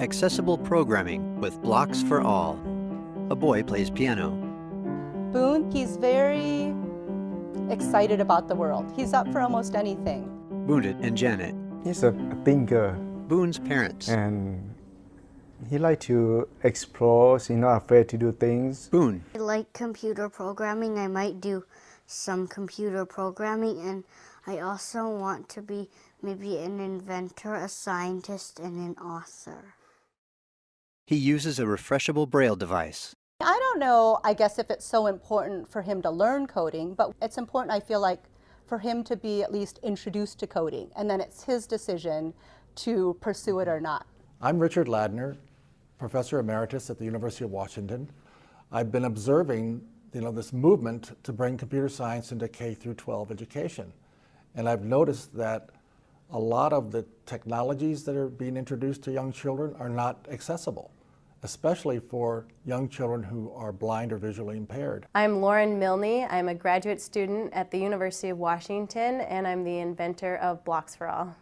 Accessible programming with blocks for all. A boy plays piano. Boone, he's very excited about the world. He's up for almost anything. Boondit and Janet, He's a thinker Boone's parents. and he like to explore. He's not afraid to do things. Boone, I like computer programming. I might do some computer programming, and I also want to be maybe an inventor, a scientist, and an author. He uses a refreshable braille device. I don't know, I guess, if it's so important for him to learn coding, but it's important, I feel like, for him to be at least introduced to coding, and then it's his decision to pursue it or not. I'm Richard Ladner, Professor Emeritus at the University of Washington. I've been observing you know, this movement to bring computer science into K through 12 education. And I've noticed that a lot of the technologies that are being introduced to young children are not accessible, especially for young children who are blind or visually impaired. I'm Lauren Milne. I'm a graduate student at the University of Washington, and I'm the inventor of Blocks for All.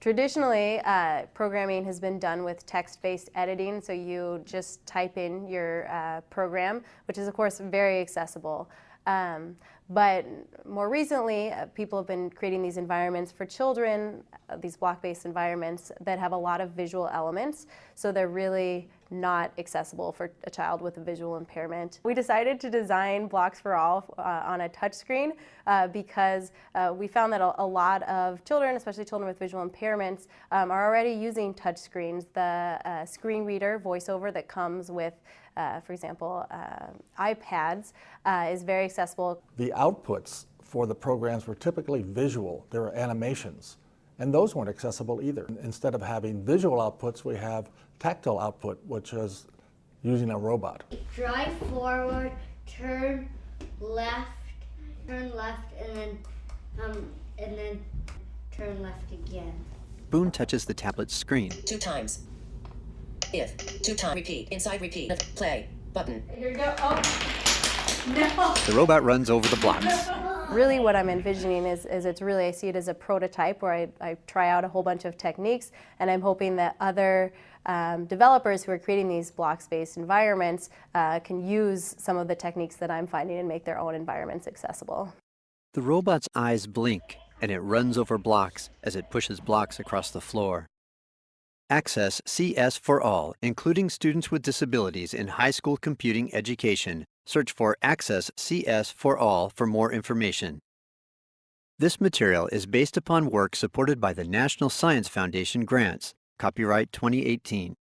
Traditionally, uh, programming has been done with text-based editing, so you just type in your uh, program, which is of course very accessible. Um, but more recently, uh, people have been creating these environments for children, uh, these block-based environments that have a lot of visual elements, so they're really not accessible for a child with a visual impairment. We decided to design Blocks for All uh, on a touchscreen uh, because uh, we found that a, a, lot of children, especially children with visual impairments, um, are already using touchscreens. The uh, screen reader voiceover that comes with for example, iPads, is very accessible. The outputs for the programs were typically visual. There were animations. And those weren't accessible either. Instead of having visual outputs, we have tactile output, which is using a robot. Drive forward, turn left, turn left, and then, um, and then turn left again. Boone touches the tablet's screen. Two times. If. Two time repeat. Inside repeat. Play. Button. Here we go. Oh. No. The robot runs over the blocks. Really what I'm envisioning is, is it's really, I see it as a prototype where I, I try out a whole bunch of techniques and I'm hoping that other um, developers who are creating these blocks-based environments uh, can use some of the techniques that I'm finding and make their own environments accessible. The robot's eyes blink and it runs over blocks as it pushes blocks across the floor. Access CS for All, including students with disabilities in high school computing education. Search for Access CS for All for more information. This material is based upon work supported by the National Science Foundation grants, copyright 2018.